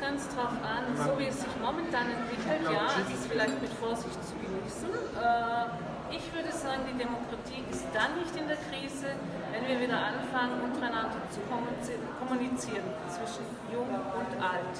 ganz drauf an, so wie es sich momentan entwickelt, ja, es ist vielleicht mit Vorsicht zu genießen. Äh, ich würde sagen, die Demokratie ist dann nicht in der Krise, wenn wir wieder anfangen, untereinander zu kommunizieren, zwischen jung und alt.